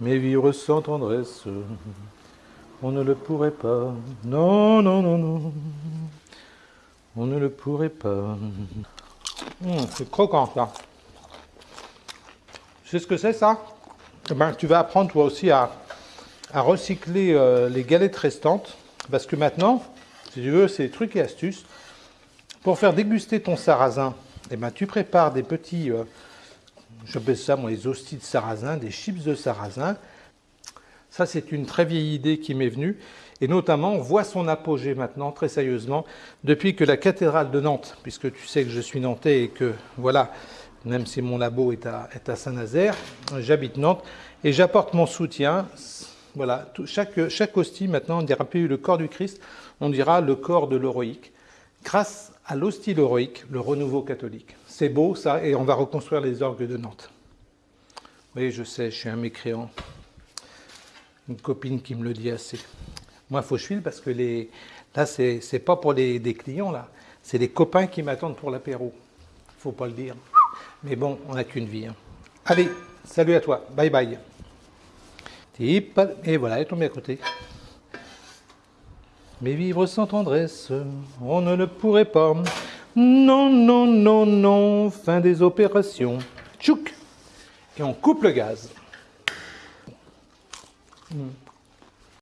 Mais vivre sans tendresse, on ne le pourrait pas. Non, non, non, non. On ne le pourrait pas. Hum, c'est croquant ça. Tu sais ce que c'est ça? Eh ben, Tu vas apprendre toi aussi à, à recycler euh, les galettes restantes. Parce que maintenant, si tu veux, c'est des trucs et astuces. Pour faire déguster ton sarrasin, eh ben, tu prépares des petits, euh, j'appelle ça moi les hosties de sarrasin, des chips de sarrasin. Ça, c'est une très vieille idée qui m'est venue. Et notamment, on voit son apogée maintenant, très sérieusement, depuis que la cathédrale de Nantes, puisque tu sais que je suis nantais et que, voilà, même si mon labo est à, Saint-Nazaire, j'habite Nantes et j'apporte mon soutien. Voilà, chaque, chaque hostie, maintenant, on dira plus le corps du Christ, on dira le corps de l'héroïque, grâce à l'hostie héroïque, le renouveau catholique. C'est beau, ça, et on va reconstruire les orgues de Nantes. Oui, je sais, je suis un mécréant une copine qui me le dit assez. Moi, faut que je file parce que les... là, c'est pas pour les, des clients, là. C'est les copains qui m'attendent pour l'apéro. Faut pas le dire. Mais bon, on n'a qu'une vie. Hein. Allez, salut à toi. Bye bye. Et voilà, elle est tombée à côté. Mais vivre sans tendresse, on ne le pourrait pas. Non, non, non, non, fin des opérations. Tchouk Et on coupe le gaz.